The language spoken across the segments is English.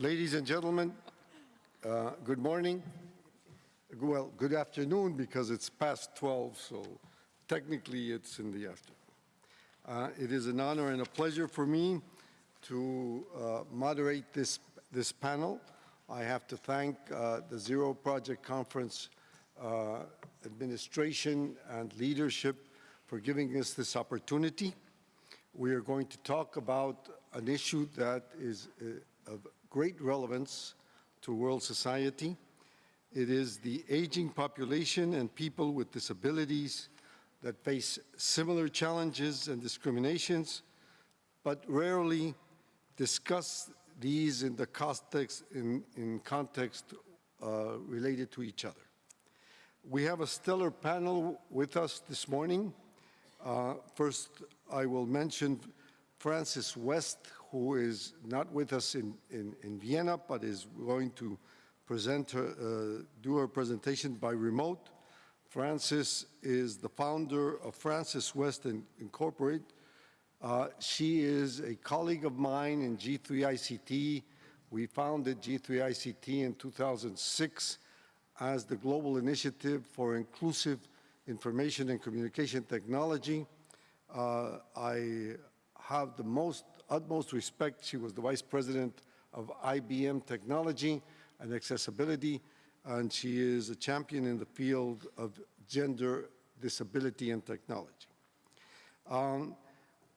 Ladies and gentlemen, uh, good morning. Well, good afternoon because it's past 12, so technically it's in the afternoon. Uh, it is an honor and a pleasure for me to uh, moderate this, this panel. I have to thank uh, the Zero Project Conference uh, administration and leadership for giving us this opportunity. We are going to talk about an issue that is uh, of great relevance to world society. It is the aging population and people with disabilities that face similar challenges and discriminations, but rarely discuss these in the context, in, in context uh, related to each other. We have a stellar panel with us this morning. Uh, first, I will mention Frances West, who is not with us in, in, in Vienna, but is going to present her, uh, do her presentation by remote. Frances is the founder of Frances West Incorporated. Uh, she is a colleague of mine in G3ICT. We founded G3ICT in 2006 as the Global Initiative for Inclusive Information and Communication Technology. Uh, I have the most utmost respect. She was the vice president of IBM Technology and Accessibility, and she is a champion in the field of gender, disability, and technology. Um,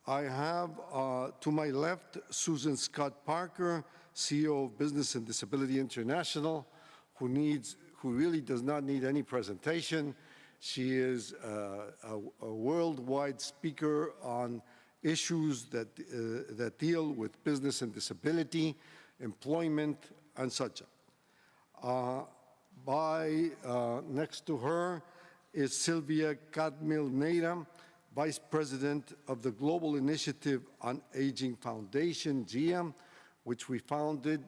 I have uh, to my left Susan Scott Parker, CEO of Business and Disability International, who needs, who really does not need any presentation. She is uh, a, a worldwide speaker on issues that, uh, that deal with business and disability, employment, and such. Uh, by uh, next to her is Sylvia Cadmil Neira, Vice President of the Global Initiative on Aging Foundation, GIAM, which we founded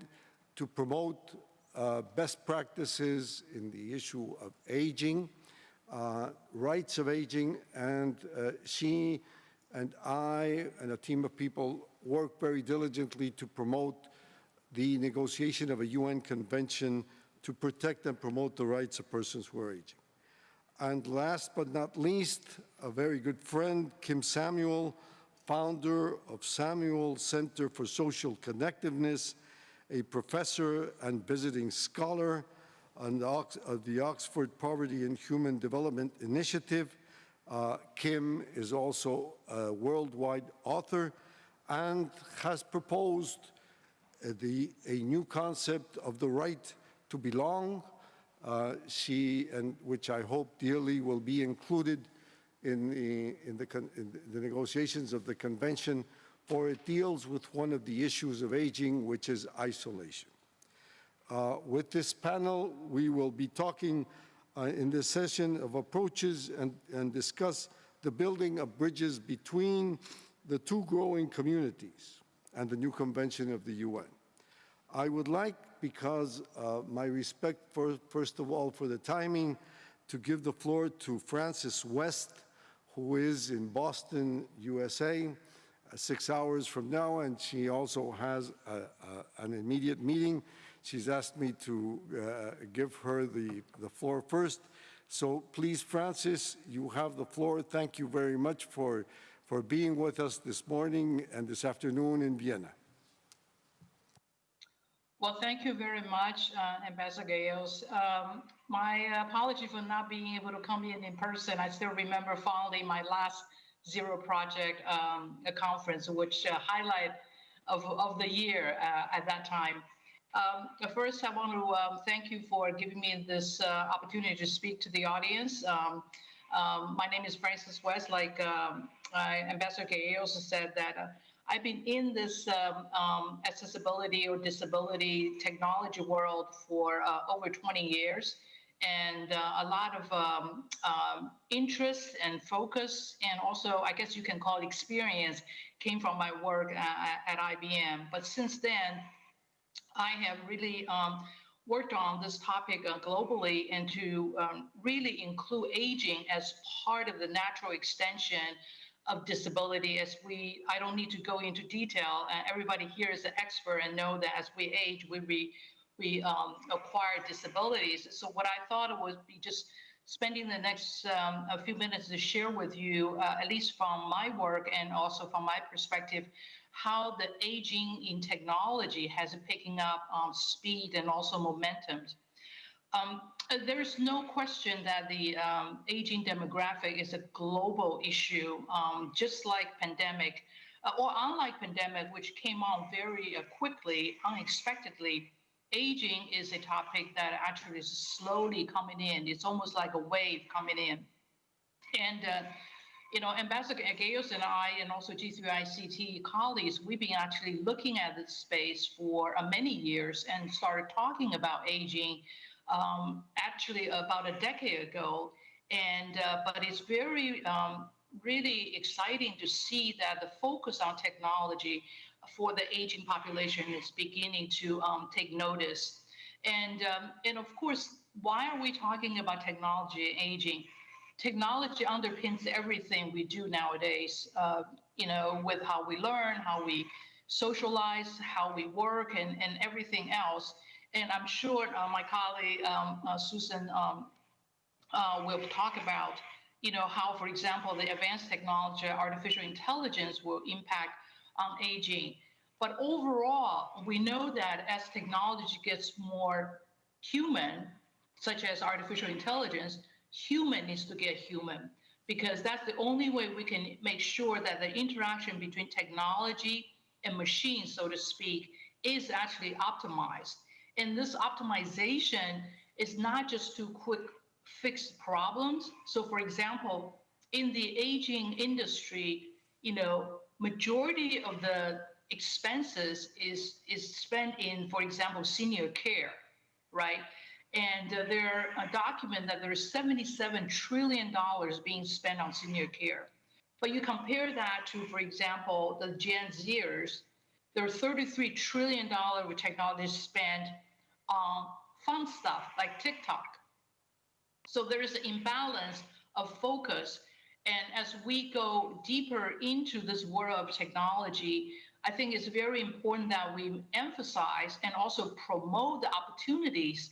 to promote uh, best practices in the issue of aging, uh, rights of aging, and uh, she and I and a team of people work very diligently to promote the negotiation of a UN convention to protect and promote the rights of persons who are aging. And last but not least, a very good friend, Kim Samuel, founder of Samuel Center for Social Connectedness, a professor and visiting scholar of the Oxford Poverty and Human Development Initiative, uh, Kim is also a worldwide author and has proposed uh, the, a new concept of the right to belong, uh, she, and which I hope dearly will be included in the, in, the, in the negotiations of the convention, for it deals with one of the issues of aging, which is isolation. Uh, with this panel, we will be talking in this session of approaches and, and discuss the building of bridges between the two growing communities and the new convention of the UN. I would like, because uh, my respect for, first of all, for the timing, to give the floor to Frances West, who is in Boston, USA, uh, six hours from now, and she also has a, a, an immediate meeting She's asked me to uh, give her the, the floor first. So please, Frances, you have the floor. Thank you very much for, for being with us this morning and this afternoon in Vienna. Well, thank you very much, uh, Ambassador Gallegos. Um, my apology for not being able to come in in person. I still remember fondly my last Zero Project um, conference, which uh, highlight of, of the year uh, at that time. Um, first, I want to um, thank you for giving me this uh, opportunity to speak to the audience. Um, um my name is Frances West. Like um, Ambassador Gay also said that uh, I've been in this um, accessibility or disability technology world for uh, over 20 years and uh, a lot of interest and focus, and also, I guess you can call it experience, came from my work at, at IBM. But since then, I have really um, worked on this topic uh, globally and to um, really include aging as part of the natural extension of disability as we, I don't need to go into detail. Uh, everybody here is an expert and know that as we age, we, we, we um, acquire disabilities. So what I thought it would be just spending the next um, a few minutes to share with you, uh, at least from my work and also from my perspective, how the aging in technology has picking up um, speed and also momentum. Um, uh, there's no question that the um, aging demographic is a global issue, um, just like pandemic, uh, or unlike pandemic, which came on very uh, quickly, unexpectedly. Aging is a topic that actually is slowly coming in. It's almost like a wave coming in, and uh, you know, Ambassador Gallegos and I, and also G3ICT colleagues, we've been actually looking at this space for uh, many years and started talking about aging um, actually about a decade ago. And uh, but it's very um, really exciting to see that the focus on technology for the aging population is beginning to um, take notice. And um, and of course, why are we talking about technology and aging? Technology underpins everything we do nowadays. Uh, you know, with how we learn, how we socialize, how we work, and and everything else. And I'm sure uh, my colleague um, uh, Susan um, uh, will talk about, you know, how, for example, the advanced technology, artificial intelligence will impact on aging. But overall, we know that as technology gets more human, such as artificial intelligence, human needs to get human because that's the only way we can make sure that the interaction between technology and machine, so to speak, is actually optimized. And this optimization is not just to quick fix problems. So for example, in the aging industry, you know, majority of the expenses is is spent in, for example, senior care, right? And uh, there a document that there's 77 trillion dollars being spent on senior care. But you compare that to, for example, the Gen Zers, there are 33 trillion dollar with technology spent on fun stuff like TikTok. So there is an imbalance of focus. And as we go deeper into this world of technology, I think it's very important that we emphasize and also promote the opportunities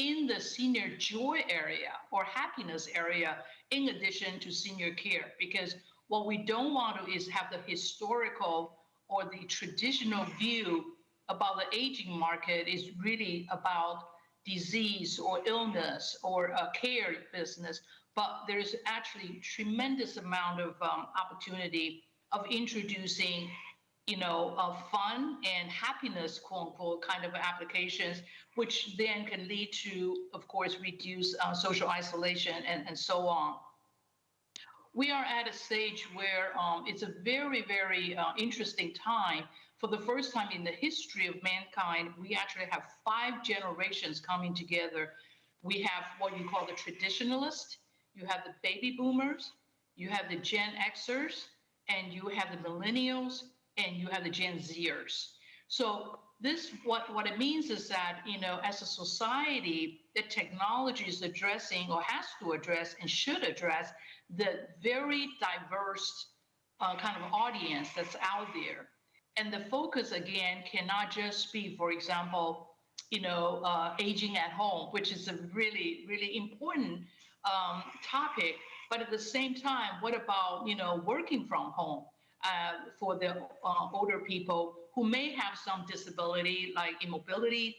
in the senior joy area or happiness area in addition to senior care. Because what we don't want to is have the historical or the traditional view about the aging market is really about disease or illness or a care business, but there's actually tremendous amount of um, opportunity of introducing, you know, fun and happiness, quote unquote, kind of applications, which then can lead to, of course, reduce uh, social isolation and, and so on. We are at a stage where um, it's a very, very uh, interesting time for the first time in the history of mankind, we actually have five generations coming together. We have what you call the traditionalists, you have the baby boomers, you have the Gen Xers, and you have the millennials, and you have the Gen Zers. So this what what it means is that you know as a society the technology is addressing or has to address and should address the very diverse uh, kind of audience that's out there and the focus again cannot just be, for example, you know, uh, aging at home, which is a really, really important um, topic. But at the same time, what about you know working from home uh, for the uh, older people who may have some disability, like immobility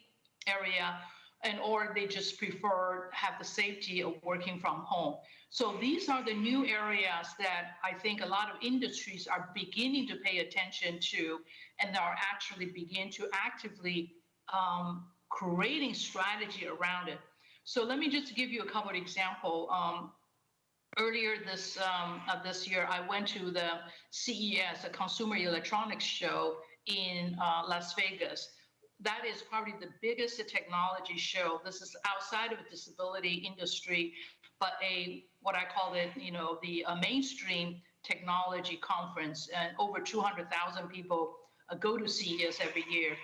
area, and or they just prefer have the safety of working from home. So these are the new areas that I think a lot of industries are beginning to pay attention to and are actually begin to actively um, creating strategy around it. So let me just give you a couple of examples. Um, earlier this um, this year, I went to the CES, a Consumer Electronics Show in uh, Las Vegas. That is probably the biggest technology show. This is outside of the disability industry but a what I call it, you know, the uh, mainstream technology conference, and over 200,000 people uh, go to CES every year.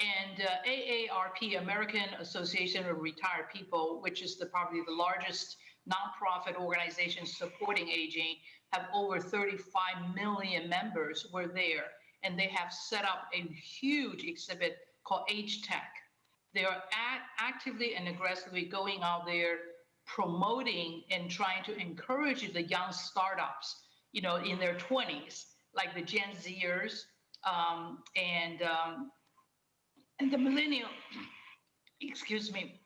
And uh, AARP, American Association of Retired People, which is the, probably the largest nonprofit organizations supporting aging have over 35 million members were there, and they have set up a huge exhibit called Age Tech. They are act- actively and aggressively going out there promoting and trying to encourage the young startups, you know, in their 20s, like the Gen Zers um, and um, and the millennial, excuse me,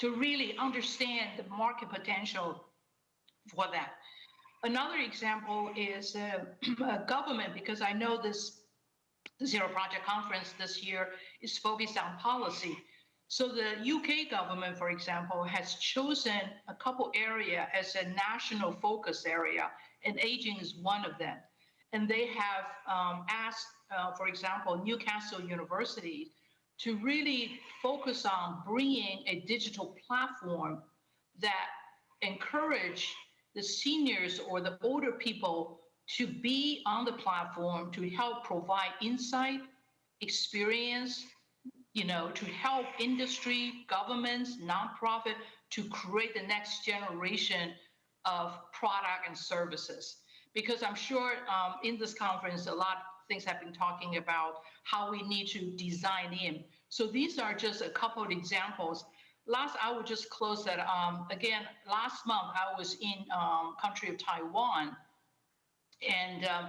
to really understand the market potential for that. Another example is uh, government, because I know this Zero Project Conference this year is focused on policy. So the UK government, for example, has chosen a couple area as a national focus area, and aging is one of them. And they have um, asked, uh, for example, Newcastle University to really focus on bringing a digital platform that encourage the seniors or the older people to be on the platform to help provide insight, experience, you know, to help industry, governments, nonprofit to create the next generation of product and services. Because I'm sure um, in this conference, a lot things I've been talking about how we need to design in. So these are just a couple of examples. Last, I would just close that. Um, again, last month I was in um, country of Taiwan, and um,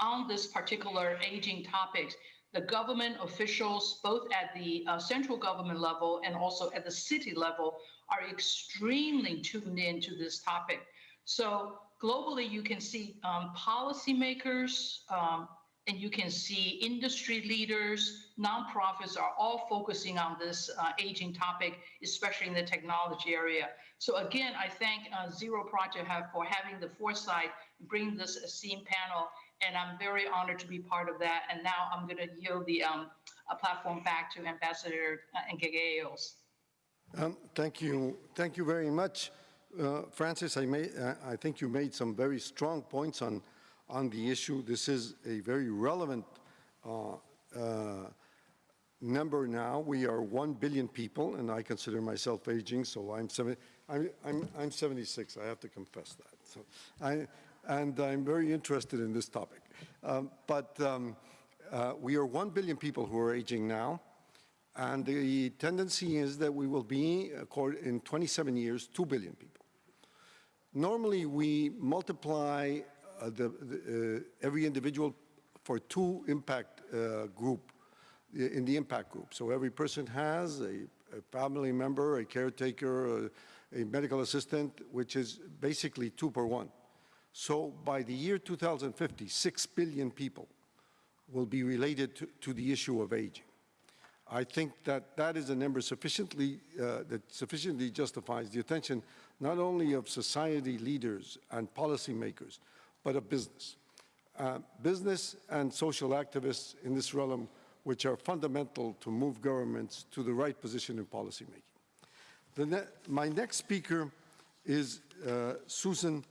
on this particular aging topics, the government officials, both at the uh, central government level and also at the city level, are extremely tuned in to this topic. So globally, you can see um, policymakers um, and you can see industry leaders, nonprofits are all focusing on this uh, aging topic, especially in the technology area. So again, I thank uh, Zero Project have, for having the foresight, to bring this esteemed panel, and I'm very honored to be part of that. And now I'm going to yield the um, uh, platform back to Ambassador uh. Um, Thank you, thank you very much. Uh, Frances, I, may, uh, I think you made some very strong points on, on the issue. This is a very relevant uh, uh, number now. We are 1 billion people, and I consider myself aging, so I'm, I'm, I'm, I'm 76, I have to confess that. So I, and I'm very interested in this topic. Um, but um, uh, we are 1 billion people who are aging now. And the tendency is that we will be, in 27 years, 2 billion people. Normally, we multiply the, the, uh, every individual for two impact uh, group, in the impact group. So every person has a, a family member, a caretaker, a, a medical assistant, which is basically two per one. So by the year 2050, 6 billion people will be related to, to the issue of aging. I think that that is a number sufficiently, uh, that sufficiently justifies the attention not only of society leaders and policymakers, but of business. Uh, business and social activists in this realm, which are fundamental to move governments to the right position in policymaking. Ne my next speaker is uh, Susan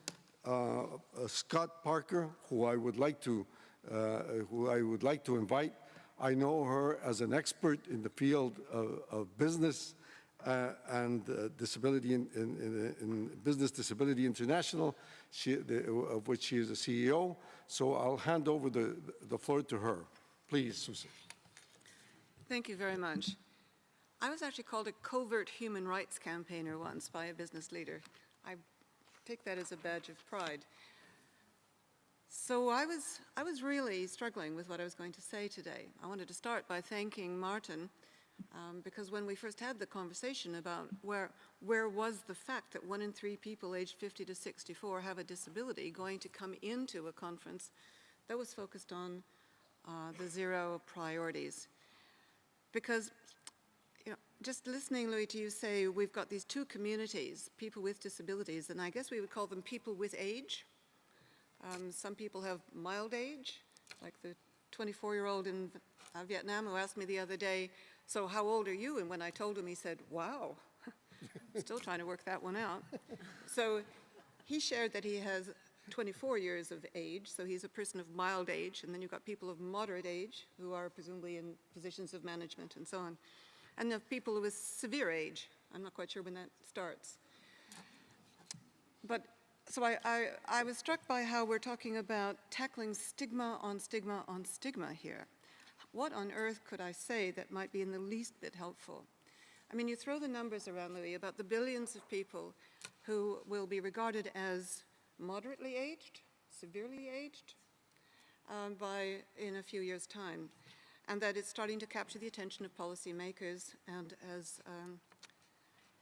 uh, uh, Scott Parker, who I would like to, uh, who I would like to invite. I know her as an expert in the field of, of business uh, and disability in, in, in, in Business Disability International, she, the, of which she is the CEO. So I'll hand over the, the floor to her. Please, Susan. Thank you very much. I was actually called a covert human rights campaigner once by a business leader. I take that as a badge of pride. So I was, I was really struggling with what I was going to say today. I wanted to start by thanking Martin um, because when we first had the conversation about where, where was the fact that one in three people aged 50 to 64 have a disability going to come into a conference that was focused on uh, the zero priorities. Because you know, just listening, Louis, to you say we've got these two communities, people with disabilities, and I guess we would call them people with age. Um, some people have mild age, like the 24-year-old in uh, Vietnam who asked me the other day, so how old are you? And when I told him, he said, wow, still trying to work that one out. So he shared that he has 24 years of age, so he's a person of mild age, and then you've got people of moderate age who are presumably in positions of management and so on. And have people with severe age. I'm not quite sure when that starts. But, so I, I, I was struck by how we're talking about tackling stigma on stigma on stigma here. What on earth could I say that might be in the least bit helpful? I mean, you throw the numbers around, Louis, about the billions of people who will be regarded as moderately aged, severely aged, um, by, in a few years' time, and that it's starting to capture the attention of policymakers, and as, um,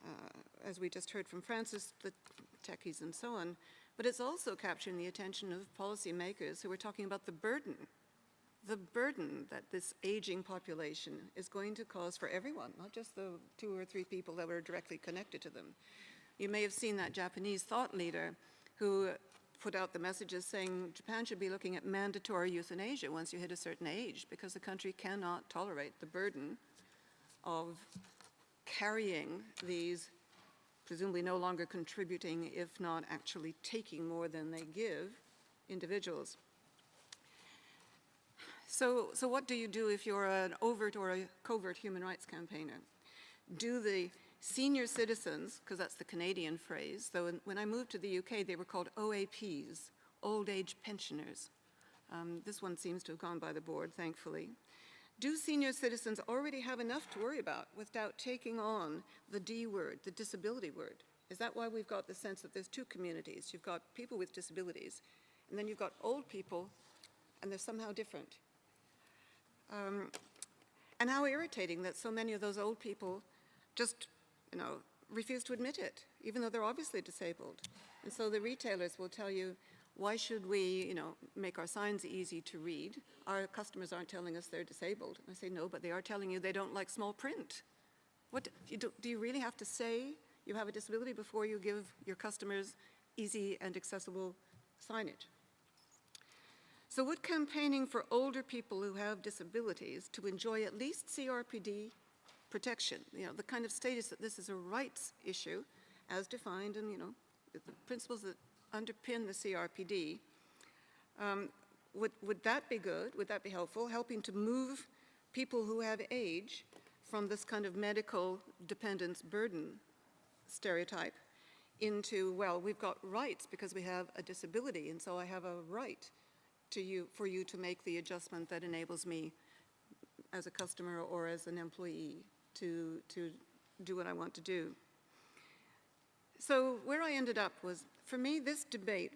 uh, as we just heard from Frances, the techies and so on, but it's also capturing the attention of policymakers who are talking about the burden, the burden that this aging population is going to cause for everyone, not just the two or three people that were directly connected to them. You may have seen that Japanese thought leader who put out the messages saying Japan should be looking at mandatory euthanasia once you hit a certain age because the country cannot tolerate the burden of carrying these presumably no longer contributing, if not actually taking more than they give, individuals. So, so what do you do if you're an overt or a covert human rights campaigner? Do the senior citizens, because that's the Canadian phrase, though in- when I moved to the UK, they were called OAPs, Old Age Pensioners. Um, This one seems to have gone by the board, thankfully. Do senior citizens already have enough to worry about without taking on the D word, the disability word? Is that why we've got the sense that there's two communities? You've got people with disabilities, and then you've got old people, and they're somehow different. Um, And how irritating that so many of those old people just, you know, refuse to admit it, even though they're obviously disabled. And so the retailers will tell you, why should we, you know, make our signs easy to read? Our customers aren't telling us they're disabled. And I say, no, but they are telling you they don't like small print. What, you do, do you really have to say you have a disability before you give your customers easy and accessible signage? So would campaigning for older people who have disabilities to enjoy at least CRPD protection, you know, the kind of status that this is a rights issue as defined in, you know, the principles that underpin the CRPD, um, would, would that be good? Would that be helpful? Helping to move people who have age from this kind of medical dependence burden stereotype into, well, we've got rights because we have a disability, and so I have a right to you, for you to make the adjustment that enables me as a customer or as an employee to, to do what I want to do. So where I ended up was, for me, this debate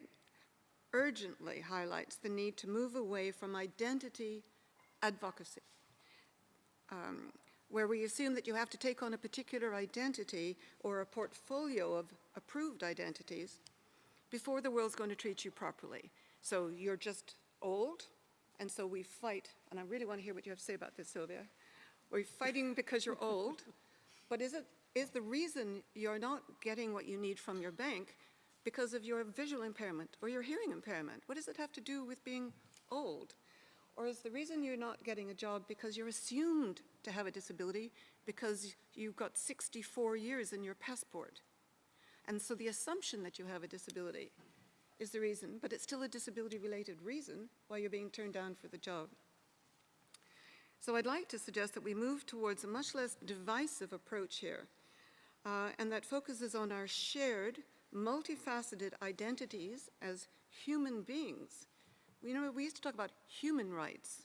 urgently highlights the need to move away from identity advocacy, um, where we assume that you have to take on a particular identity or a portfolio of approved identities before the world's going to treat you properly. So you're just old, and so we fight, and I really want to hear what you have to say about this, Sylvia. We're fighting because you're old, but is it, is the reason you're not getting what you need from your bank because of your visual impairment or your hearing impairment? What does it have to do with being old? Or is the reason you're not getting a job because you're assumed to have a disability because you've got 64 years in your passport? And so the assumption that you have a disability is the reason, but it's still a disability-related reason why you're being turned down for the job. So I'd like to suggest that we move towards a much less divisive approach here, uh, and that focuses on our shared, multifaceted identities as human beings. You know, we used to talk about human rights,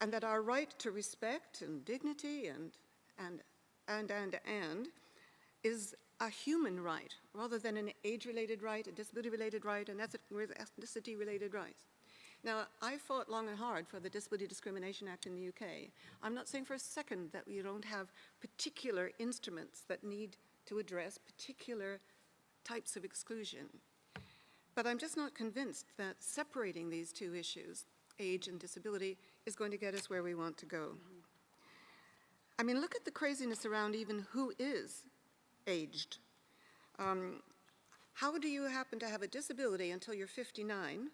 and that our right to respect and dignity and, and, and, and, and is a human right rather than an age-related right, a disability-related right, an ethnicity-related right. Now, I fought long and hard for the Disability Discrimination Act in the UK. I'm not saying for a second that we don't have particular instruments that need to address particular types of exclusion. But I'm just not convinced that separating these two issues, age and disability, is going to get us where we want to go. I mean, look at the craziness around even who is aged. Um, how do you happen to have a disability until you're 59,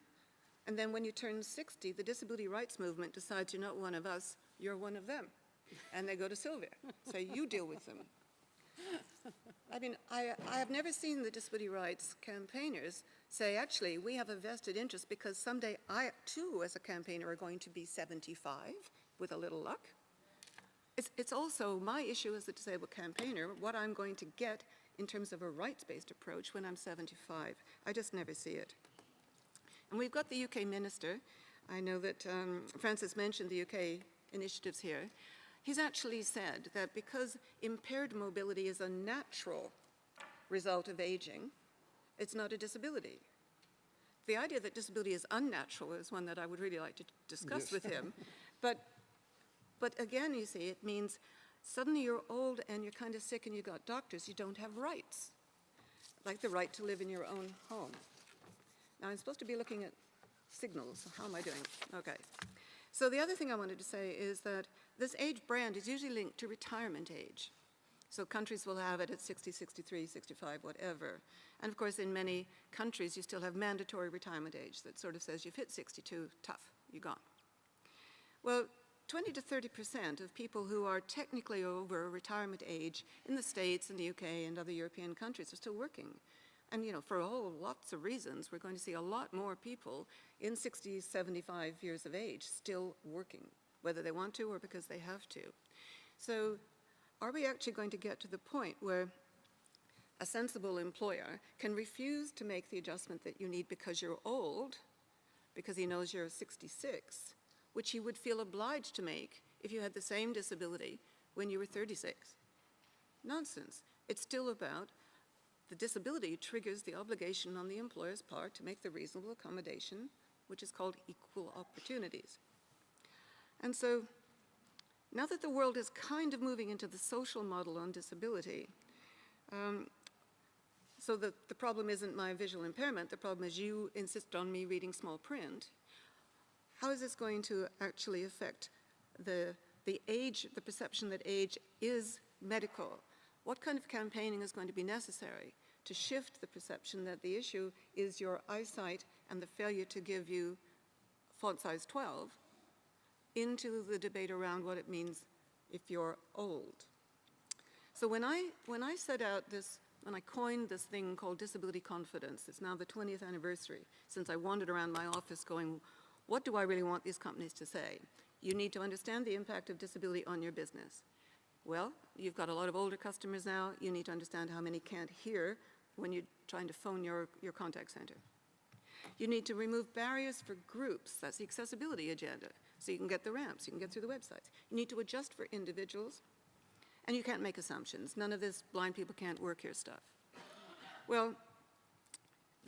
and then when you turn 60, the disability rights movement decides you're not one of us, you're one of them. And they go to Sylvia, say, you deal with them. I mean, I, I have never seen the disability rights campaigners say, actually, we have a vested interest because someday I, too, as a campaigner, are going to be 75 with a little luck. It's, it's also my issue as a disabled campaigner, what I'm going to get in terms of a rights-based approach when I'm 75. I just never see it. And we've got the UK minister. I know that um, Frances mentioned the UK initiatives here. He's actually said that because impaired mobility is a natural result of aging, it's not a disability. The idea that disability is unnatural is one that I would really like to discuss Yes. with him. But, but again, you see, it means suddenly you're old and you're kind of sick and you've got doctors, you don't have rights, like the right to live in your own home. Now, I'm supposed to be looking at signals. How am I doing? Okay. So the other thing I wanted to say is that this age brand is usually linked to retirement age. So countries will have it at 60, 63, 65, whatever. And of course, in many countries, you still have mandatory retirement age that sort of says you've hit 62, tough, you're gone. Well, 20 to 30 percent of people who are technically over retirement age in the States and the UK and other European countries are still working. And, you know, for all lots of reasons, we're going to see a lot more people in 60, 75 years of age still working, whether they want to or because they have to. So are we actually going to get to the point where a sensible employer can refuse to make the adjustment that you need because you're old, because he knows you're 66, which you would feel obliged to make if you had the same disability when you were 36? Nonsense. It's still about the disability triggers the obligation on the employer's part to make the reasonable accommodation, which is called equal opportunities. And so now that the world is kind of moving into the social model on disability, um, so the, the problem isn't my visual impairment, the problem is you insist on me reading small print. How is this going to actually affect the, the age, the perception that age is medical? What kind of campaigning is going to be necessary to shift the perception that the issue is your eyesight and the failure to give you font size 12 into the debate around what it means if you're old? So when I, when I set out this, when I coined this thing called disability confidence, it's now the 20th anniversary since I wandered around my office going, what do I really want these companies to say? You need to understand the impact of disability on your business. Well, you've got a lot of older customers now. You need to understand how many can't hear when you're trying to phone your, your contact center. You need to remove barriers for groups. That's the accessibility agenda. So you can get the ramps, you can get through the websites. You need to adjust for individuals. And you can't make assumptions. None of this blind people can't work here stuff. Well,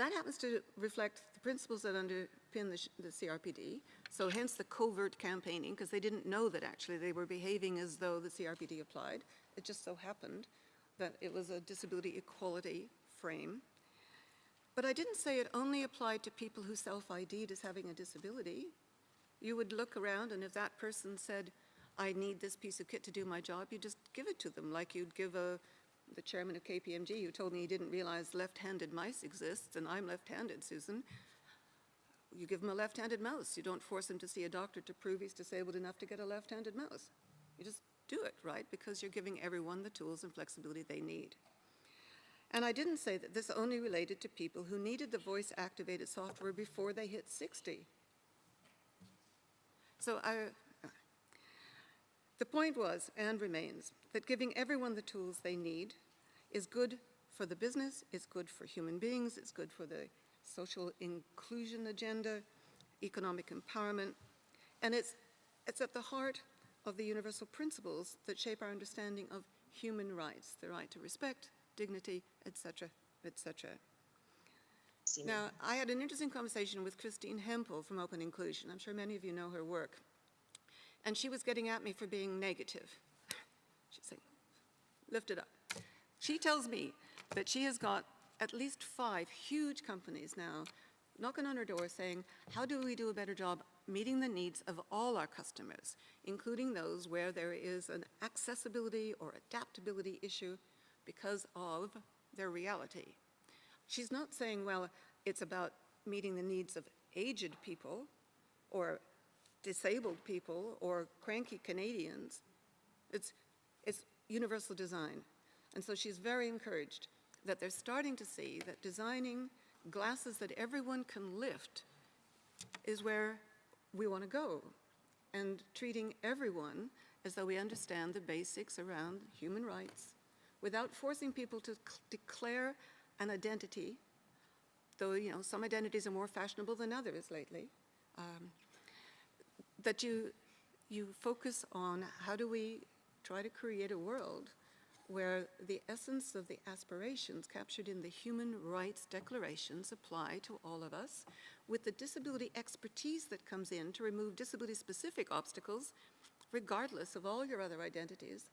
that happens to reflect the principles that underpin the, the CRPD. So hence the covert campaigning, because they didn't know that actually they were behaving as though the CRPD applied. It just so happened that it was a disability equality frame. But I didn't say it only applied to people who self-ID'd as having a disability. You would look around, and if that person said, I need this piece of kit to do my job, you just give it to them, like you'd give a, the chairman of KPMG who told me he didn't realize left-handed mice exist, and I'm left-handed, Susan. You give him a left-handed mouse. You don't force him to see a doctor to prove he's disabled enough to get a left-handed mouse. You just do it, right? Because you're giving everyone the tools and flexibility they need. And I didn't say that this only related to people who needed the voice-activated software before they hit 60. So I, the point was, and remains, that giving everyone the tools they need is good for the business, it's good for human beings, it's good for the social inclusion agenda, economic empowerment, and it's, it's at the heart of the universal principles that shape our understanding of human rights, the right to respect, dignity, etc., etc. Now, I had an interesting conversation with Christine Hemphill from Open Inclusion. I'm sure many of you know her work. And she was getting at me for being negative. She's saying, lift it up. She tells me that she has got at least five huge companies now knocking on her door saying, how do we do a better job meeting the needs of all our customers, including those where there is an accessibility or adaptability issue because of their reality. She's not saying, well, it's about meeting the needs of aged people or disabled people or cranky Canadians. It's, it's universal design. And so she's very encouraged that they're starting to see that designing glasses that everyone can lift is where we want to go. And treating everyone as though we understand the basics around human rights, without forcing people to declare an identity, though, you know, some identities are more fashionable than others lately, um, that you, you focus on how do we try to create a world where the essence of the aspirations captured in the Human Rights Declarations apply to all of us, with the disability expertise that comes in to remove disability-specific obstacles, regardless of all your other identities,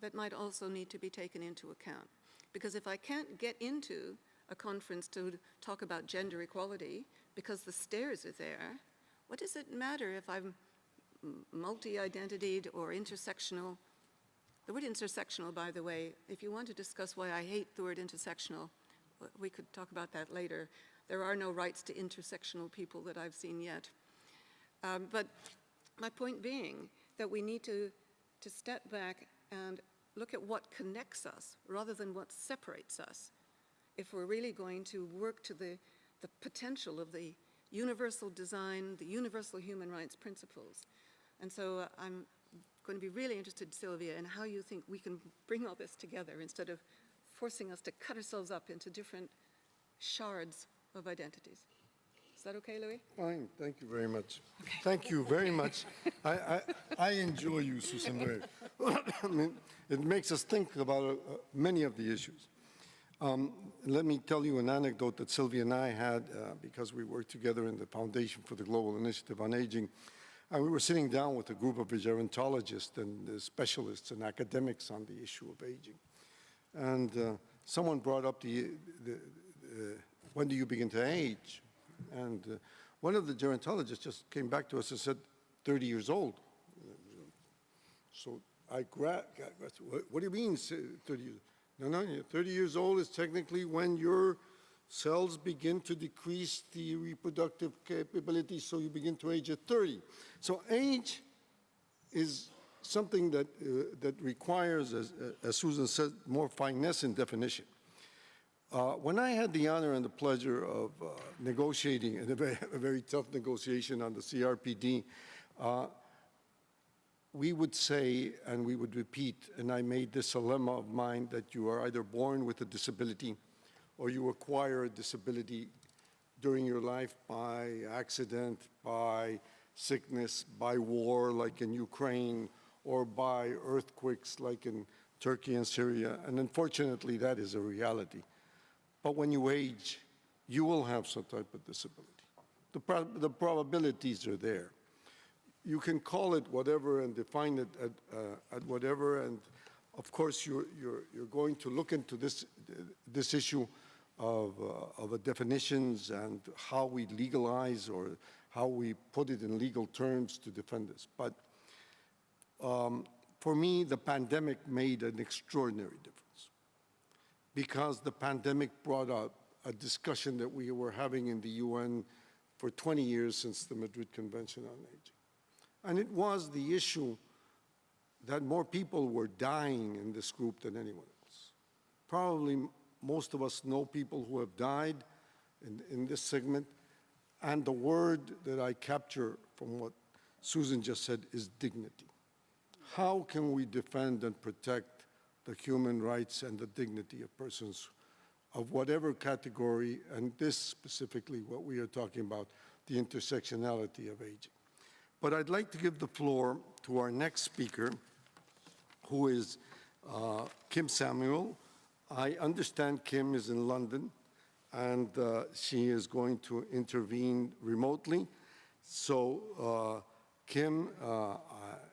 that might also need to be taken into account. Because if I can't get into a conference to talk about gender equality because the stairs are there, what does it matter if I'm multi-identitied or intersectional? The word intersectional, by the way, if you want to discuss why I hate the word intersectional, we could talk about that later. There are no rights to intersectional people that I've seen yet. Um, But my point being that we need to, to step back and look at what connects us rather than what separates us if we're really going to work to the, the potential of the universal design, the universal human rights principles. And so uh, I'm going to be really interested, Sylvia, in how you think we can bring all this together instead of forcing us to cut ourselves up into different shards of identities. Is that okay, Louis? Fine, thank you very much. Thank you very much. I, I, I enjoy you, Susan, very. I mean, It makes us think about uh, many of the issues. Um, Let me tell you an anecdote that Sylvia and I had, uh, because we worked together in the Foundation for the Global Initiative on Aging. And we were sitting down with a group of gerontologists and uh, specialists and academics on the issue of aging. And uh, someone brought up the, the, uh, when do you begin to age? And uh, one of the gerontologists just came back to us and said, 30 years old. So I grabbed, what, what do you mean, 30 years? No, no, 30 years old is technically when your cells begin to decrease the reproductive capability, so you begin to age at 30. So age is something that, uh, that requires, as, as Susan said, more finesse in definition. Uh, When I had the honor and the pleasure of uh, negotiating, in a very, a very tough negotiation on the CRPD, uh, we would say, and we would repeat, and I made this a lemma of mine, that you are either born with a disability or you acquire a disability during your life by accident, by sickness, by war, like in Ukraine, or by earthquakes, like in Turkey and Syria. And unfortunately, that is a reality. But when you age, you will have some type of disability. The, prob- the probabilities are there. You can call it whatever and define it at, uh, at whatever, and of course, you're, you're, you're going to look into this, this issue of, uh, of definitions and how we legalize or how we put it in legal terms to defend this. But um, for me, the pandemic made an extraordinary difference because the pandemic brought up a discussion that we were having in the UN for 20 years since the Madrid Convention on Aging. And it was the issue that more people were dying in this group than anyone else. Probably most of us know people who have died in, in this segment. And the word that I capture from what Susan just said is dignity. How can we defend and protect the human rights and the dignity of persons of whatever category, and this specifically what we are talking about, the intersectionality of aging? But I'd like to give the floor to our next speaker, who is uh, Kim Samuel. I understand Kim is in London, and uh, she is going to intervene remotely. So, uh, Kim, uh,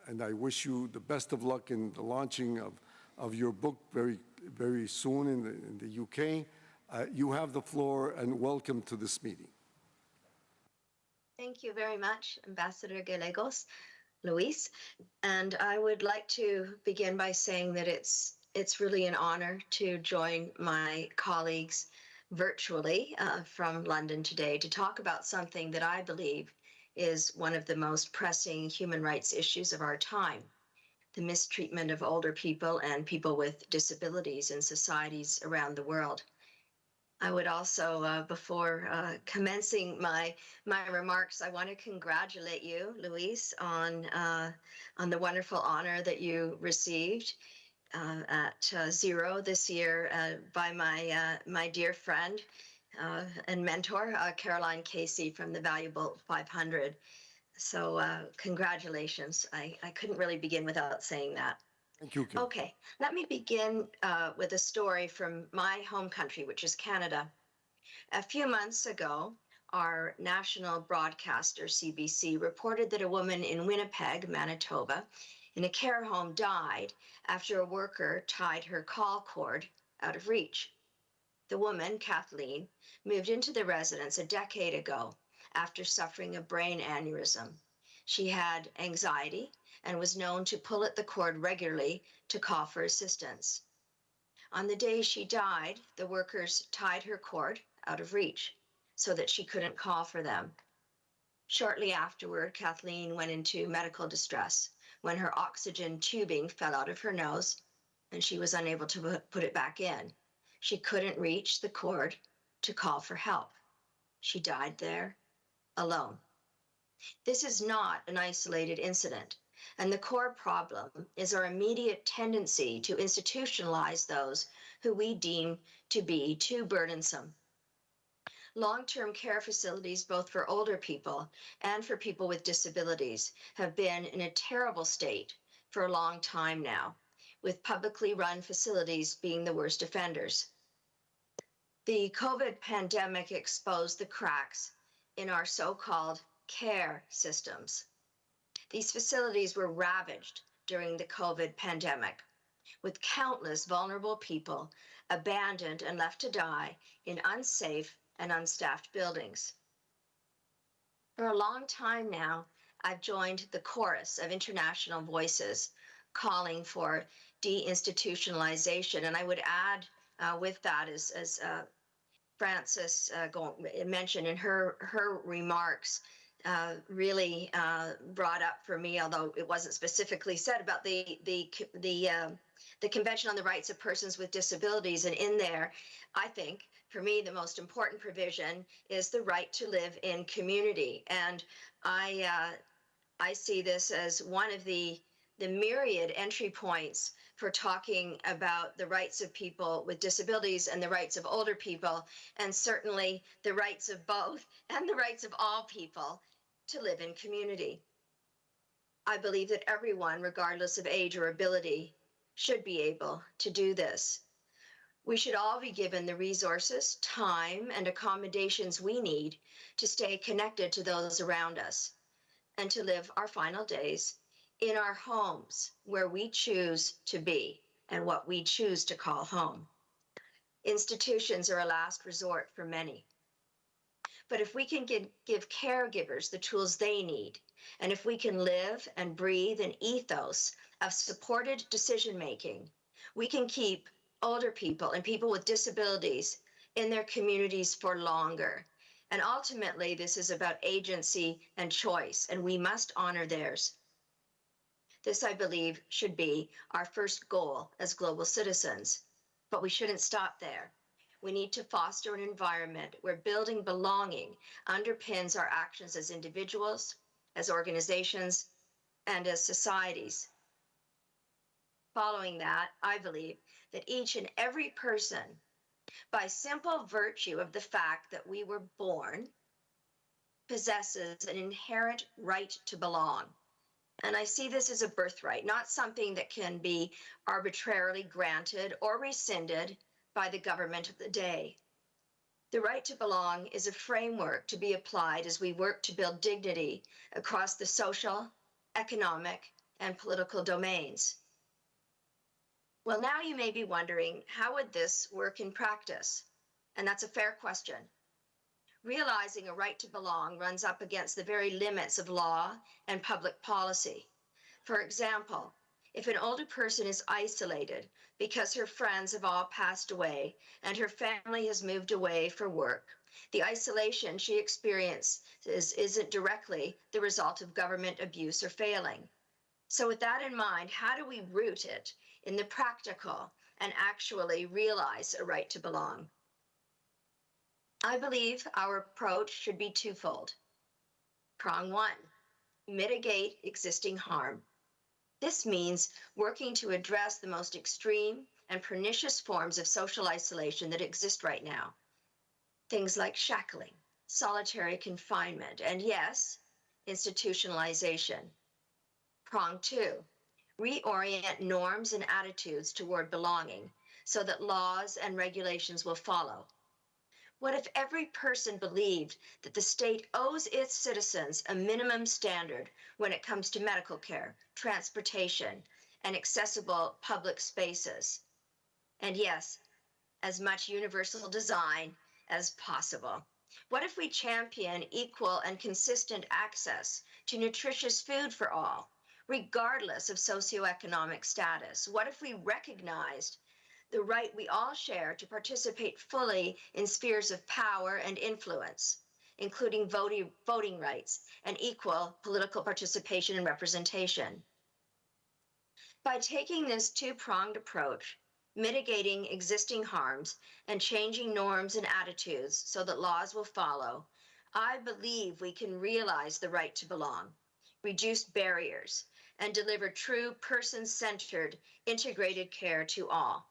and I wish you the best of luck in the launching of, of your book very, very soon in the, in the UK. Uh, You have the floor, and welcome to this meeting. Thank you very much, Ambassador Gallegos, Luis. And I would like to begin by saying that it's it's really an honor to join my colleagues virtually uh, from London today to talk about something that I believe is one of the most pressing human rights issues of our time the mistreatment of older people and people with disabilities in societies around the world. I would also, uh, before uh, commencing my my remarks, I want to congratulate you, Luis, on uh, on the wonderful honor that you received. Uh, at uh, zero this year uh, by my uh, my dear friend uh, and mentor uh, Caroline Casey from the Valuable 500. So uh, congratulations! I, I couldn't really begin without saying that. Thank you, Kim. Okay, let me begin uh, with a story from my home country, which is Canada. A few months ago, our national broadcaster, CBC, reported that a woman in Winnipeg, Manitoba, in a care home died after a worker tied her call cord out of reach. The woman, Kathleen, moved into the residence a decade ago after suffering a brain aneurysm. She had anxiety and was known to pull at the cord regularly to call for assistance. On the day she died, the workers tied her cord out of reach so that she couldn't call for them. Shortly afterward, Kathleen went into medical distress when her oxygen tubing fell out of her nose and she was unable to put it back in. She couldn't reach the cord to call for help. She died there alone. This is not an isolated incident, and the core problem is our immediate tendency to institutionalize those who we deem to be too burdensome. Long term care facilities, both for older people and for people with disabilities, have been in a terrible state for a long time now, with publicly run facilities being the worst offenders. The COVID pandemic exposed the cracks in our so called care systems. These facilities were ravaged during the COVID pandemic, with countless vulnerable people abandoned and left to die in unsafe and unstaffed buildings. For a long time now, I've joined the chorus of international voices calling for deinstitutionalization. And I would add uh, with that, as, as uh, Frances uh, mentioned in her, her remarks, uh, really uh, brought up for me, although it wasn't specifically said about the the the um the Convention on the Rights of Persons with Disabilities, and in there, I think for me the most important provision is the right to live in community, and I uh, I see this as one of the the myriad entry points for talking about the rights of people with disabilities and the rights of older people, and certainly the rights of both and the rights of all people to live in community. I believe that everyone, regardless of age or ability, should be able to do this. We should all be given the resources, time, and accommodations we need to stay connected to those around us and to live our final days in our homes where we choose to be and what we choose to call home. Institutions are a last resort for many. But if we can give, give caregivers the tools they need, and if we can live and breathe an ethos of supported decision making, we can keep older people and people with disabilities in their communities for longer. And ultimately, this is about agency and choice, and we must honor theirs. This, I believe, should be our first goal as global citizens. But we shouldn't stop there. We need to foster an environment where building belonging underpins our actions as individuals, as organizations, and as societies. Following that, I believe that each and every person, by simple virtue of the fact that we were born, possesses an inherent right to belong. And I see this as a birthright, not something that can be arbitrarily granted or rescinded by the government of the day. The right to belong is a framework to be applied as we work to build dignity across the social, economic, and political domains. Well, now you may be wondering how would this work in practice? And that's a fair question. Realizing a right to belong runs up against the very limits of law and public policy. For example, if an older person is isolated because her friends have all passed away and her family has moved away for work, the isolation she experiences isn't directly the result of government abuse or failing. So, with that in mind, how do we root it in the practical and actually realize a right to belong? I believe our approach should be twofold. Prong one mitigate existing harm. This means working to address the most extreme and pernicious forms of social isolation that exist right now. Things like shackling, solitary confinement, and yes, institutionalization. Prong two, reorient norms and attitudes toward belonging so that laws and regulations will follow. What if every person believed that the state owes its citizens a minimum standard when it comes to medical care, transportation, and accessible public spaces? And yes, as much universal design as possible. What if we champion equal and consistent access to nutritious food for all, regardless of socioeconomic status? What if we recognized the right we all share to participate fully in spheres of power and influence, including voting, voting rights and equal political participation and representation. By taking this two pronged approach, mitigating existing harms and changing norms and attitudes so that laws will follow, I believe we can realize the right to belong, reduce barriers, and deliver true person centered, integrated care to all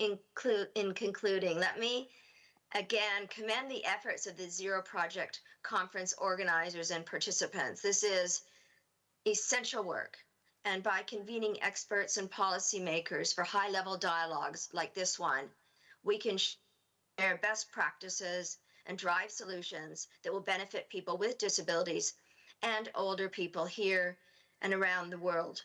in concluding, let me again commend the efforts of the Zero Project conference organizers and participants. This is essential work. And by convening experts and policymakers for high level dialogues like this one, we can share best practices and drive solutions that will benefit people with disabilities and older people here and around the world.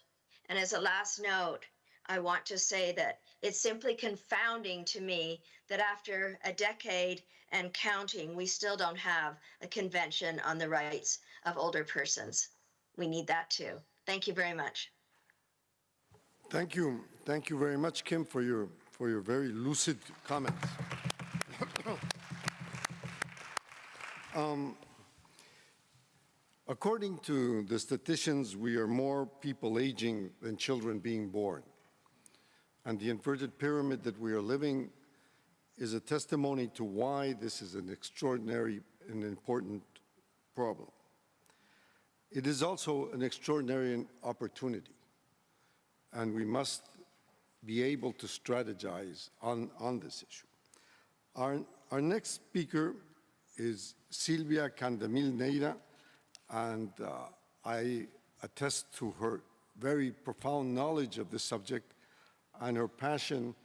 And as a last note, I want to say that it's simply confounding to me that after a decade and counting, we still don't have a convention on the rights of older persons. We need that too. Thank you very much. Thank you. Thank you very much, Kim, for your, for your very lucid comments. Um, According to the statisticians, we are more people aging than children being born. And the inverted pyramid that we are living is a testimony to why this is an extraordinary and important problem. It is also an extraordinary opportunity, and we must be able to strategize on, on this issue. Our, our next speaker is Silvia Candamil Neira, and uh, I attest to her very profound knowledge of the subject and her passion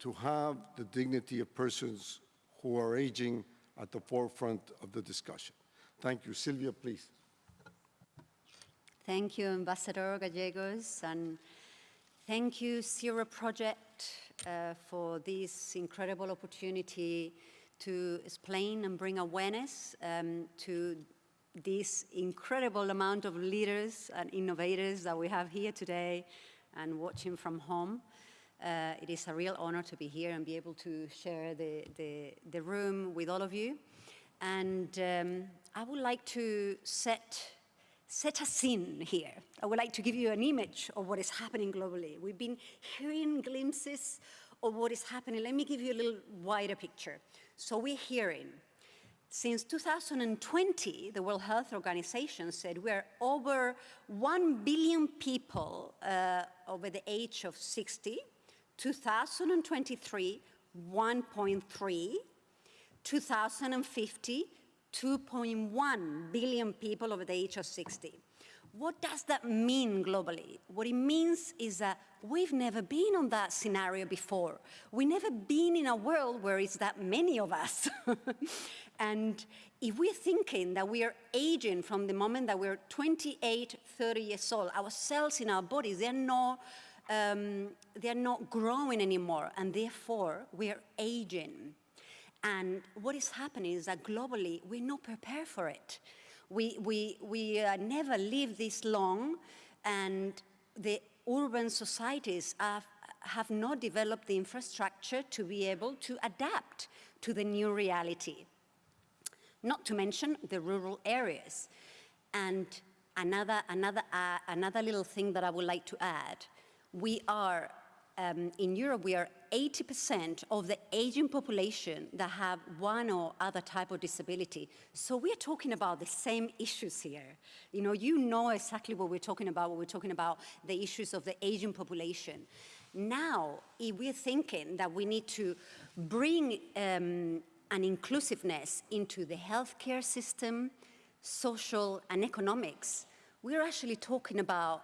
to have the dignity of persons who are aging at the forefront of the discussion. Thank you. Sylvia, please. Thank you, Ambassador Gallegos, and thank you, Zero Project, uh, for this incredible opportunity to explain and bring awareness um, to this incredible amount of leaders and innovators that we have here today and watching from home. Uh, it is a real honor to be here and be able to share the, the, the room with all of you. And um, I would like to set, set a scene here. I would like to give you an image of what is happening globally. We've been hearing glimpses of what is happening. Let me give you a little wider picture. So we're hearing since 2020, the World Health Organization said we're over 1 billion people uh, over the age of 60. 2023, 1.3. 2050, 2.1 billion people over the age of 60. What does that mean globally? What it means is that we've never been on that scenario before. We've never been in a world where it's that many of us. and if we're thinking that we are aging from the moment that we're 28, 30 years old, our cells in our bodies, they're not, um, they're not growing anymore, and therefore we're aging. And what is happening is that globally, we're not prepared for it. We, we, we uh, never live this long, and the urban societies have, have not developed the infrastructure to be able to adapt to the new reality. Not to mention the rural areas. And another, another, uh, another little thing that I would like to add, we are um, in Europe, we are 80% of the aging population that have one or other type of disability. So we are talking about the same issues here. You know, you know exactly what we're talking about when we're talking about the issues of the aging population. Now, if we're thinking that we need to bring um, an inclusiveness into the healthcare system, social and economics, we're actually talking about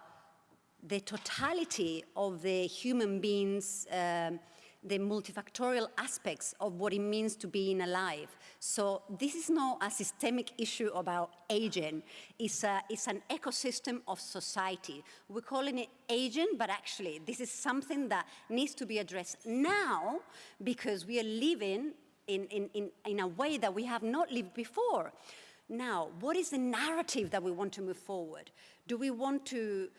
the totality of the human beings, um, the multifactorial aspects of what it means to being alive. So this is not a systemic issue about aging. It's, a, it's an ecosystem of society. We're calling it aging, but actually this is something that needs to be addressed now because we are living in, in, in, in a way that we have not lived before. Now, what is the narrative that we want to move forward? Do we want to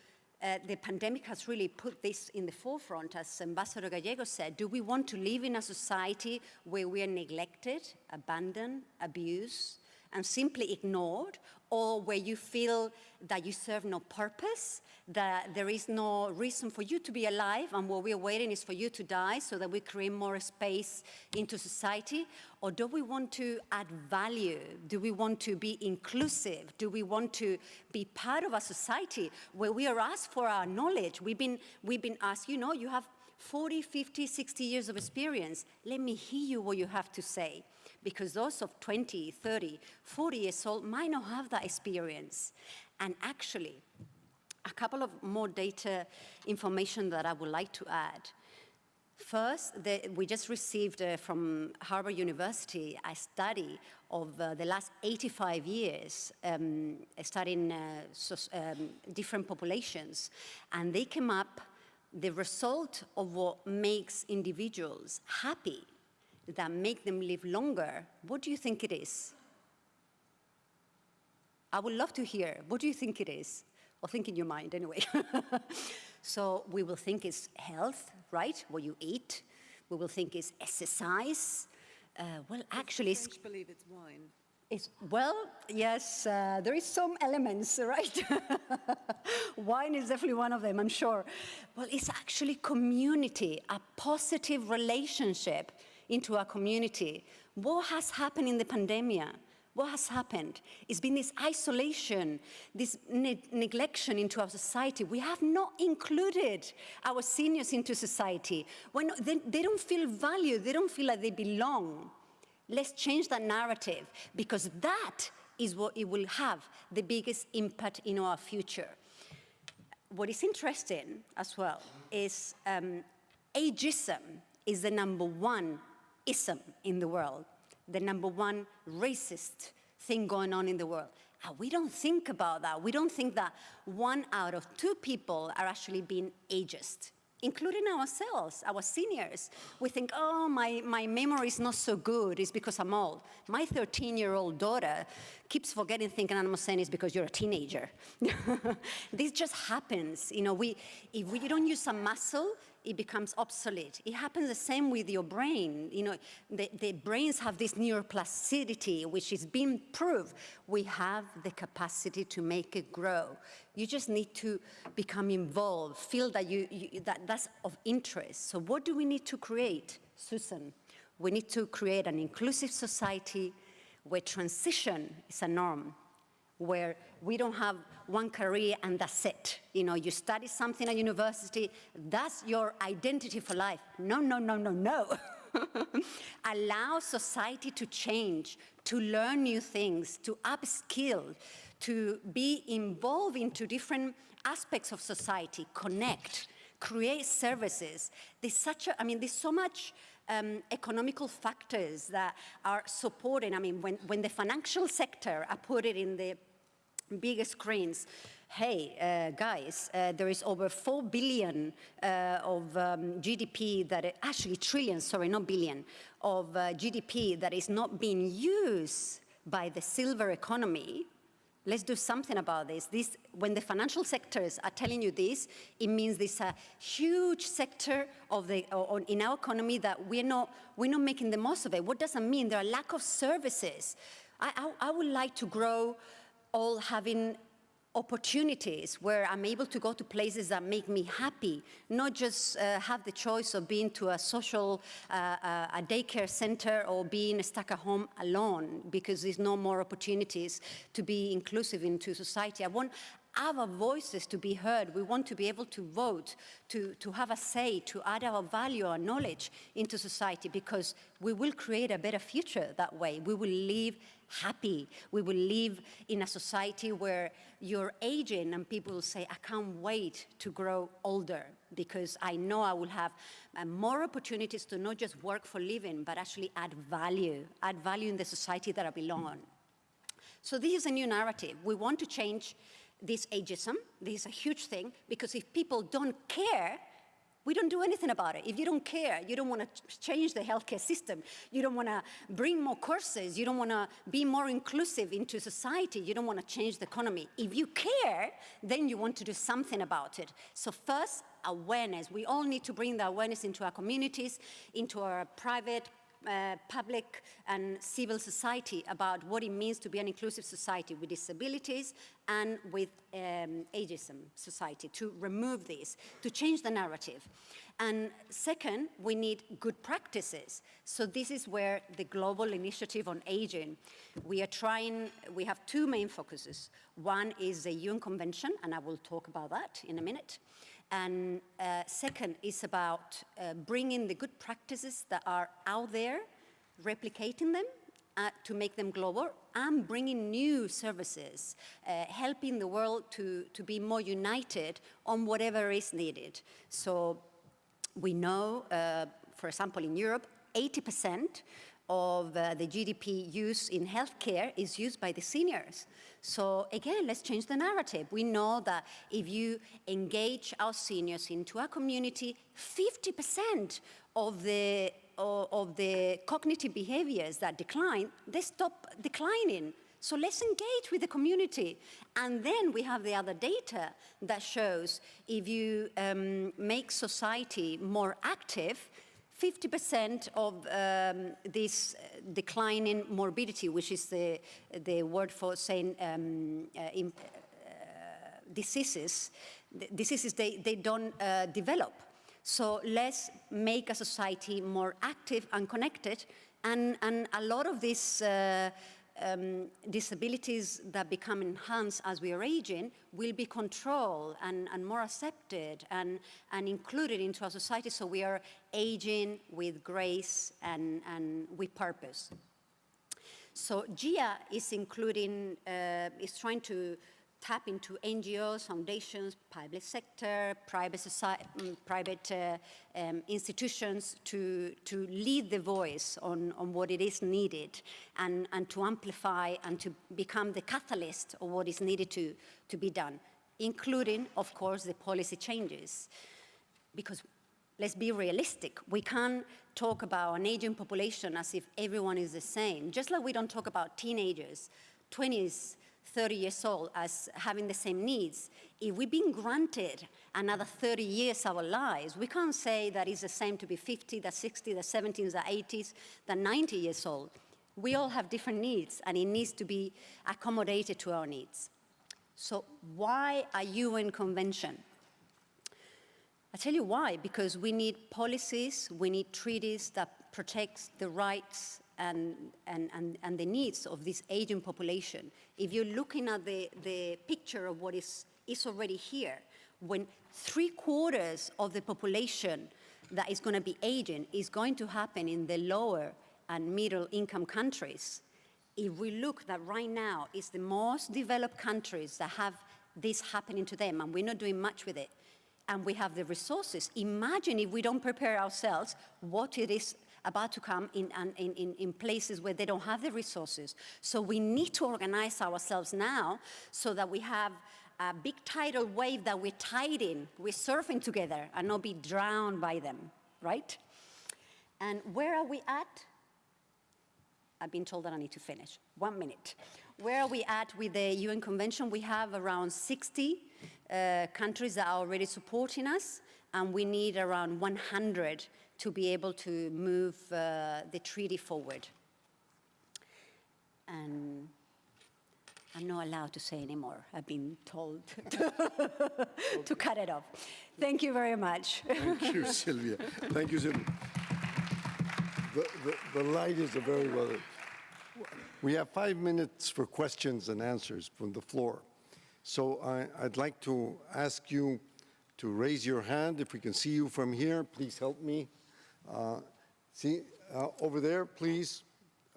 uh, the pandemic has really put this in the forefront, as Ambassador Gallego said. Do we want to live in a society where we are neglected, abandoned, abused, and simply ignored, or where you feel that you serve no purpose, that there is no reason for you to be alive, and what we're waiting is for you to die so that we create more space into society? Or do we want to add value? Do we want to be inclusive? Do we want to be part of a society where we are asked for our knowledge? We've been, we've been asked, you know, you have 40, 50, 60 years of experience. Let me hear you what you have to say because those of 20, 30, 40 years old might not have that experience. And actually, a couple of more data information that I would like to add. First, the, we just received uh, from Harvard University a study of uh, the last 85 years, um, studying uh, so, um, different populations, and they came up the result of what makes individuals happy that make them live longer, what do you think it is? I would love to hear. What do you think it is? Or think in your mind anyway. so we will think it's health, right? What you eat. We will think it's exercise. Uh, well, actually, French believe it's wine. it's, well, yes, uh, there is some elements, right? Wine is definitely one of them, I'm sure. Well, it's actually community, a positive relationship into our community. What has happened in the pandemic? What has happened? It's been this isolation, this ne neglection into our society. We have not included our seniors into society. When they, they don't feel valued, they don't feel like they belong. Let's change that narrative because that is what it will have the biggest impact in our future. What is interesting as well is um, ageism is the number one ism in the world, the number one racist thing going on in the world. And we don't think about that. We don't think that one out of two people are actually being ageist including ourselves, our seniors. We think, oh, my, my memory is not so good, it's because I'm old. My 13-year-old daughter keeps forgetting thinking, I'm saying it's because you're a teenager. this just happens. You know, we, if we don't use a muscle, it becomes obsolete. It happens the same with your brain. You know, the, the brains have this neuroplasticity, which is being proved. We have the capacity to make it grow. You just need to become involved, feel that, you, you, that that's of interest. So what do we need to create, Susan? We need to create an inclusive society where transition is a norm, where we don't have one career and that's it. You know, you study something at university, that's your identity for life. No, no, no, no, no. Allow society to change, to learn new things, to upskill, to be involved into different aspects of society, connect, create services. There's such a, I mean, there's so much um, economical factors that are supporting. I mean, when, when the financial sector, I put it in the bigger screens, hey, uh, guys, uh, there is over 4 billion uh, of um, GDP that, actually trillion, sorry, not billion, of uh, GDP that is not being used by the silver economy. Let's do something about this. this. When the financial sectors are telling you this, it means there's a huge sector of the, in our economy that we're not, we're not making the most of it. What does that mean? There are lack of services. I, I, I would like to grow all having opportunities where I'm able to go to places that make me happy, not just uh, have the choice of being to a social, uh, uh, a daycare center or being stuck at home alone because there's no more opportunities to be inclusive into society. I want our voices to be heard. We want to be able to vote, to, to have a say, to add our value, our knowledge into society because we will create a better future that way. We will live happy. We will live in a society where you're aging and people will say, I can't wait to grow older because I know I will have uh, more opportunities to not just work for living, but actually add value, add value in the society that I belong on. So this is a new narrative. We want to change this ageism. This is a huge thing because if people don't care, we don't do anything about it. If you don't care, you don't want to change the healthcare system, you don't want to bring more courses, you don't want to be more inclusive into society, you don't want to change the economy. If you care, then you want to do something about it. So first, awareness. We all need to bring the awareness into our communities, into our private, uh, public and civil society about what it means to be an inclusive society with disabilities and with um, ageism society, to remove this, to change the narrative. And second, we need good practices. So this is where the Global Initiative on Aging, we are trying, we have two main focuses. One is the UN Convention, and I will talk about that in a minute. And uh, second is about uh, bringing the good practices that are out there, replicating them uh, to make them global, and bringing new services, uh, helping the world to, to be more united on whatever is needed. So we know, uh, for example, in Europe, 80% of uh, the GDP use in healthcare is used by the seniors. So again, let's change the narrative. We know that if you engage our seniors into our community, 50% of the, of, of the cognitive behaviors that decline, they stop declining. So let's engage with the community. And then we have the other data that shows if you um, make society more active, 50% of um, this in morbidity, which is the, the word for saying um, uh, uh, diseases, diseases they, they don't uh, develop. So let's make a society more active and connected. And, and a lot of these uh, um, disabilities that become enhanced as we are aging will be controlled and, and more accepted and, and included into our society so we are aging with grace and, and with purpose. So GIA is including, uh, is trying to tap into NGOs, foundations, public sector, private, society, um, private uh, um, institutions to, to lead the voice on, on what it is needed and, and to amplify and to become the catalyst of what is needed to, to be done, including, of course, the policy changes. Because let's be realistic. We can't talk about an aging population as if everyone is the same. Just like we don't talk about teenagers, 20s, 30 years old as having the same needs, if we've been granted another 30 years of our lives, we can't say that it's the same to be 50, the 60, the 70s, the 80s, the 90 years old. We all have different needs, and it needs to be accommodated to our needs. So why a UN convention? I tell you why, because we need policies, we need treaties that protect the rights and, and, and, and the needs of this aging population. If you're looking at the, the picture of what is, is already here, when three quarters of the population that is going to be aging is going to happen in the lower and middle income countries, if we look that right now is the most developed countries that have this happening to them, and we're not doing much with it, and we have the resources. Imagine if we don't prepare ourselves what it is about to come in, in, in, in places where they don't have the resources. So we need to organize ourselves now so that we have a big tidal wave that we're tiding, we're surfing together and not be drowned by them, right? And where are we at? I've been told that I need to finish. One minute. Where are we at with the UN Convention? We have around 60 uh, countries that are already supporting us, and we need around 100 to be able to move uh, the treaty forward. And I'm not allowed to say anymore. I've been told to cut it off. Thank you very much. Thank you, Sylvia. Thank you, Sylvia. The, the, the light is a very well. We have five minutes for questions and answers from the floor. So I, I'd like to ask you to raise your hand. If we can see you from here, please help me. See, uh, over there, please.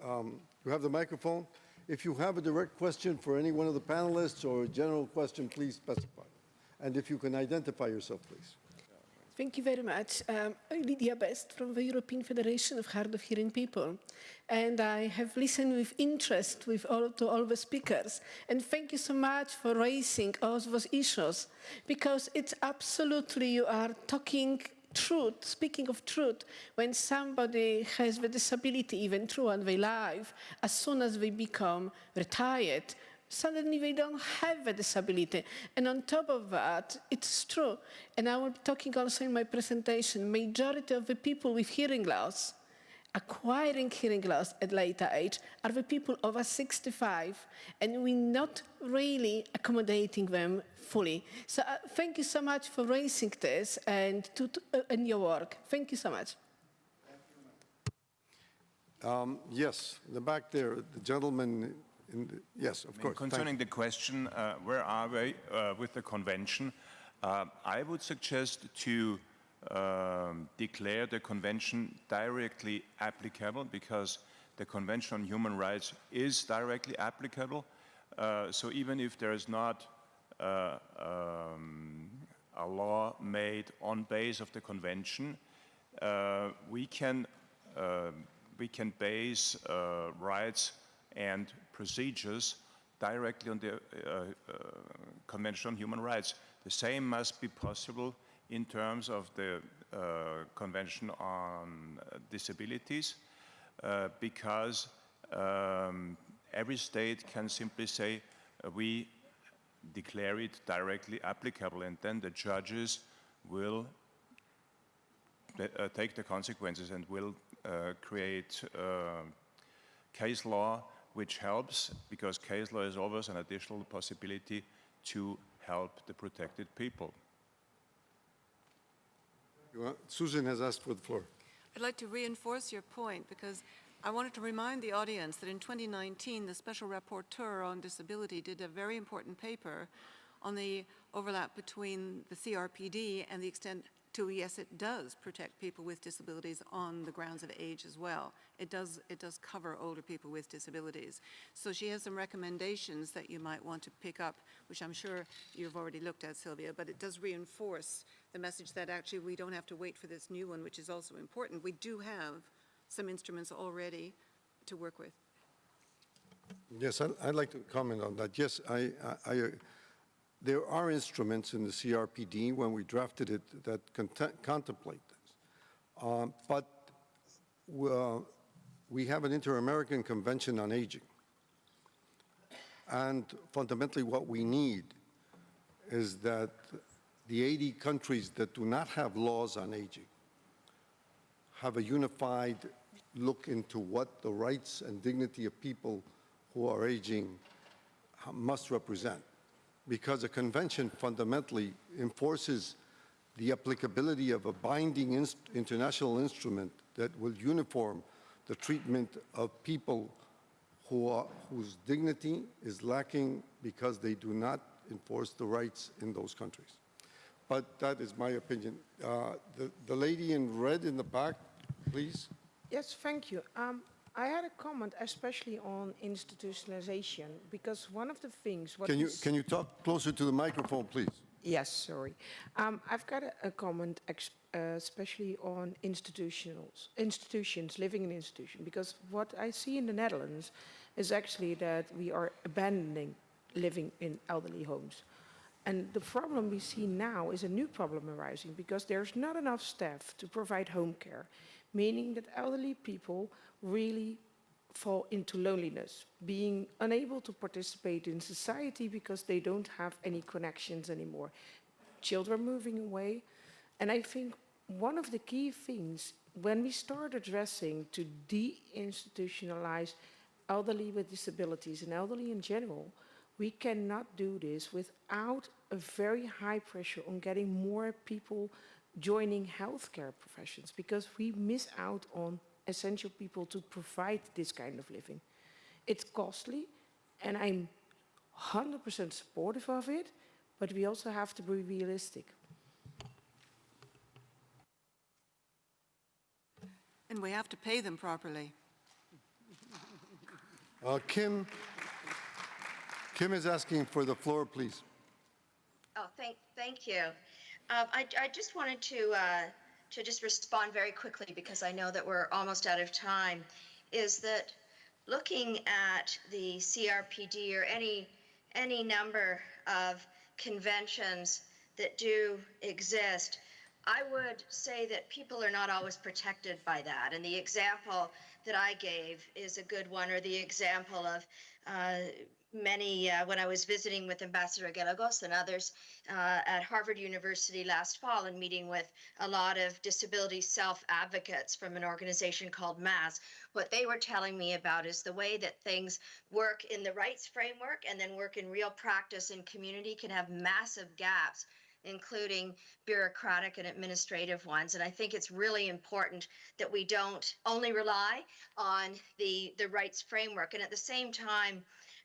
Um, you have the microphone. If you have a direct question for any one of the panelists or a general question, please specify. And if you can identify yourself, please. Thank you very much. Um, Lydia Best from the European Federation of Hard of Hearing People. And I have listened with interest with all, to all the speakers. And thank you so much for raising all those issues, because it's absolutely, you are talking truth, speaking of truth, when somebody has the disability even throughout their life, as soon as they become retired, suddenly they don't have a disability. And on top of that, it's true, and I will be talking also in my presentation, majority of the people with hearing loss, acquiring hearing loss at later age, are the people over 65, and we're not really accommodating them fully. So uh, thank you so much for raising this and to, to, uh, in your work. Thank you so much. Um, Yes, in the back there, the gentleman, in the, yes, of I mean, course. Concerning you. the question, uh, where are we uh, with the convention? Uh, I would suggest to um, declare the convention directly applicable because the Convention on Human Rights is directly applicable. Uh, so even if there is not uh, um, a law made on base of the convention, uh, we can uh, we can base uh, rights and procedures directly on the uh, uh, Convention on Human Rights. The same must be possible in terms of the uh, Convention on Disabilities, uh, because um, every state can simply say, uh, we declare it directly applicable, and then the judges will uh, take the consequences and will uh, create uh, case law which helps, because case law is always an additional possibility to help the protected people. Want- Susan has asked for the floor. I'd like to reinforce your point because I wanted to remind the audience that in 2019, the Special Rapporteur on Disability did a very important paper on the overlap between the CRPD and the extent to, yes, it does protect people with disabilities on the grounds of age as well. It does, it does cover older people with disabilities. So she has some recommendations that you might want to pick up, which I'm sure you've already looked at, Sylvia, but it does reinforce the message that actually we don't have to wait for this new one, which is also important. We do have some instruments already to work with. Yes, I'd I'd like to comment on that. Yes, I, I- I, there are instruments in the CRPD when we drafted it that contemplate this. Um, But uh, we have an Inter-American Convention on Aging. And fundamentally, what we need is that the 80 countries that do not have laws on aging have a unified look into what the rights and dignity of people who are aging must represent. Because a convention fundamentally enforces the applicability of a binding international instrument that will uniform the treatment of people who are, whose dignity is lacking because they do not enforce the rights in those countries. But that is my opinion. Uh, The the lady in red in the back, please. Yes, thank you. Um, I had a comment, especially on institutionalization, because one of the things. What Can you, can you talk closer to the microphone, please? Yes, sorry. Um, I've got a, a comment, ex- uh, especially on institutionals, institutions, living in institution, because what I see in the Netherlands is actually that we are abandoning living in elderly homes. And the problem we see now is a new problem arising because there's not enough staff to provide home care, meaning that elderly people really fall into loneliness, being unable to participate in society because they don't have any connections anymore. Children moving away. And I think one of the key things when we start addressing to deinstitutionalize elderly with disabilities and elderly in general, we cannot do this without a very high pressure on getting more people joining healthcare professions because we miss out on essential people to provide this kind of living. It's costly and I'm 100% supportive of it, but we also have to be realistic. And we have to pay them properly. Uh, Kim, Kim is asking for the floor, please. Oh, thank, thank you. Um, I, I just wanted to, uh, to just respond very quickly because I know that we're almost out of time. Is that looking at the CRPD or any, any number of conventions that do exist, I would say that people are not always protected by that. And the example that I gave is a good one, or the example of uh, many, uh, when I was visiting with Ambassador Gallegos and others uh, at Harvard University last fall and meeting with a lot of disability self advocates from an organization called MAS, what they were telling me about is the way that things work in the rights framework and then work in real practice in community can have massive gaps including bureaucratic and administrative ones. And I think it's really important that we don't only rely on the, the rights framework. And at the same time,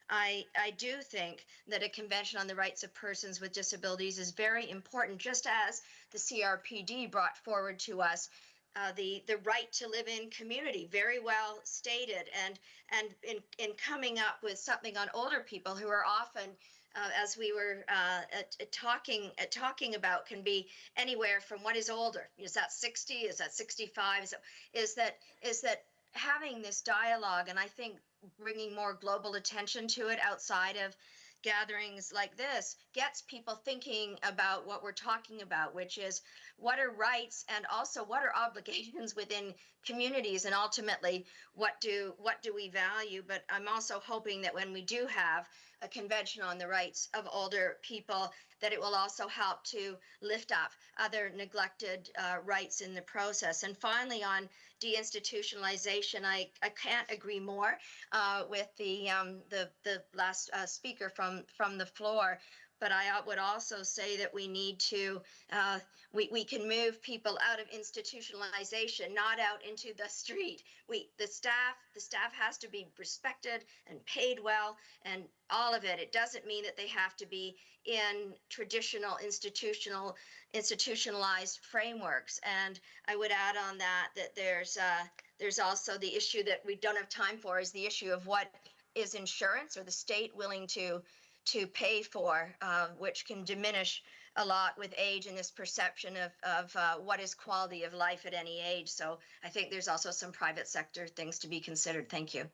I, I do think that a convention on the rights of persons with disabilities is very important, just as the CRPD brought forward to us uh, the the right to live in community, very well stated, and and in in coming up with something on older people who are often uh, as we were uh, at, at talking at talking about can be anywhere from what is older is that 60 is that 65 is that is that is that having this dialogue and i think bringing more global attention to it outside of gatherings like this gets people thinking about what we're talking about which is what are rights and also what are obligations within communities and ultimately what do what do we value? But i'm also hoping that when we do have a convention on the rights of older people that it will also help to lift up other neglected uh, rights in the process. And finally on deinstitutionalization i, I can't agree more uh, with the um, the the last uh, speaker from from the floor but I would also say that we need to, uh, we, we can move people out of institutionalization, not out into the street. We, the staff, the staff has to be respected and paid well and all of it. It doesn't mean that they have to be in traditional institutional, institutionalized frameworks. And I would add on that, that there's, uh, there's also the issue that we don't have time for is the issue of what is insurance or the state willing to to pay for, uh, which can diminish a lot with age and this perception of, of uh, what is quality of life at any age. So I think there's also some private sector things to be considered. Thank you.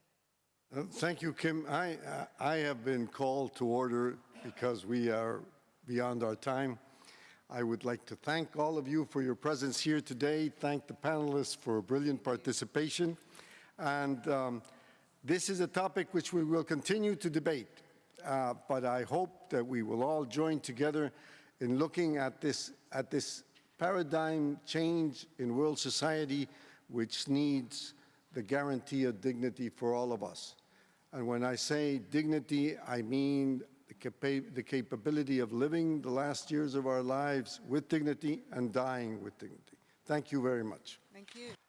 Uh, Thank you, Kim. I, I have been called to order because we are beyond our time. I would like to thank all of you for your presence here today, thank the panelists for brilliant participation. And um, this is a topic which we will continue to debate. Uh, but I hope that we will all join together in looking at this, at this paradigm change in world society which needs the guarantee of dignity for all of us. And when I say dignity, I mean the, capa the capability of living the last years of our lives with dignity and dying with dignity. Thank you very much. Thank you.